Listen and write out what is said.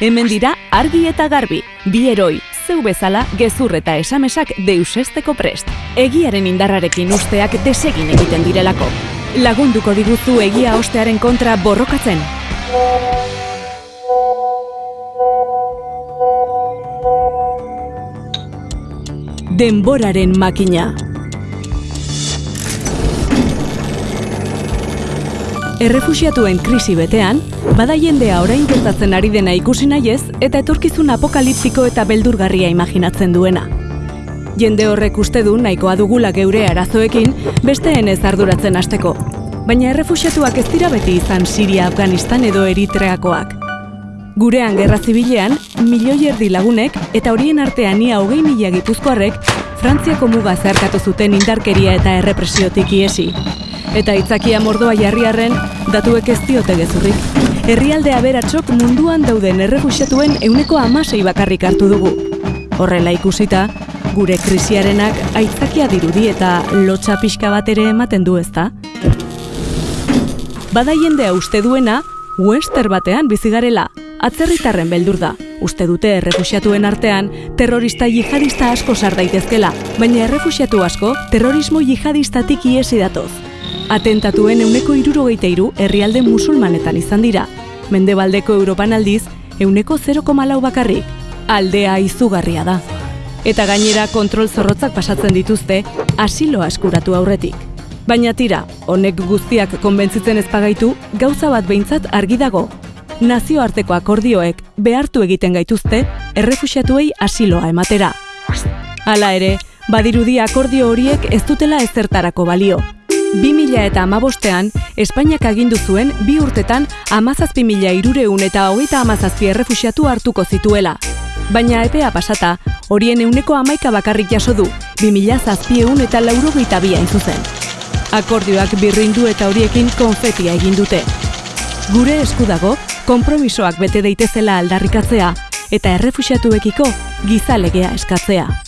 Hemen dira argi eta garbi, bi eroi, zeu bezala gezur eta esamesak deusesteko prest. Egiaren indarrarekin usteak desegin egiten direlako. Lagunduko diguzu egia ostearen kontra borrokatzen. Denboraren makina. Errefuxiatuen krisi betean, bada jendea orain gertatzen ari dena ikusi nahiez eta etorkizun apokaliptiko eta beldurgarria imaginatzen duena. Jende horrek uste du nahikoa dugula geure arazoekin besteen ez arduratzen hasteko. Baina errefuxiatuak ez dira beti izan Siria, Afganistan edo Eritreakoak. Gurean gerra zibilean, milioi erdi lagunek eta horien artean ia hogei mila gipuzkoarrek Frantziako muga zeharkatu zuten indarkeria eta errepresiotik iesi. Eta itzakia mordoa jarriarren, datuek ez diote gezurrik. Herrialde aberatxok munduan dauden errefuxiatuen euneko amasei bakarrik hartu dugu. Horrela ikusita, gure krisiarenak aitzakia dirudi eta lotxa pixka bat ere ematen du ezta? Bada jendea uste duena, Wester batean bizigarela, atzerritarren beldur da. Uste dute errefuxiatuen artean, terrorista jihadista asko sar daitezkela, baina errefuxiatu asko terrorismo jihadistatik iesi datoz. Atentatuen euneko irurogeita iru herrialde musulmanetan izan dira. Mendebaldeko Europan aldiz, euneko 0,lau bakarrik. Aldea izugarria da. Eta gainera kontrol zorrotzak pasatzen dituzte, asiloa eskuratu aurretik. Baina tira, honek guztiak konbentzitzen ezpagaitu, gauza bat behintzat argi dago. Nazioarteko akordioek behartu egiten gaituzte errefuxiatuei asiloa ematera. Hala ere, badirudi akordio horiek ez dutela ezertarako balio. 2000 eta amabostean, Espainiak agindu zuen bi urtetan amazazpi mila irureun eta hogeita amazazpi errefuxiatu hartuko zituela. Baina epea pasata, horien euneko amaika bakarrik jaso du, 2000 zazpieun eta laurogeita biain zuzen. Akordioak birrindu eta horiekin konfetia egin dute. Gure esku dago, konpromisoak bete daitezela aldarrikatzea eta errefuxiatuekiko gizalegea eskatzea.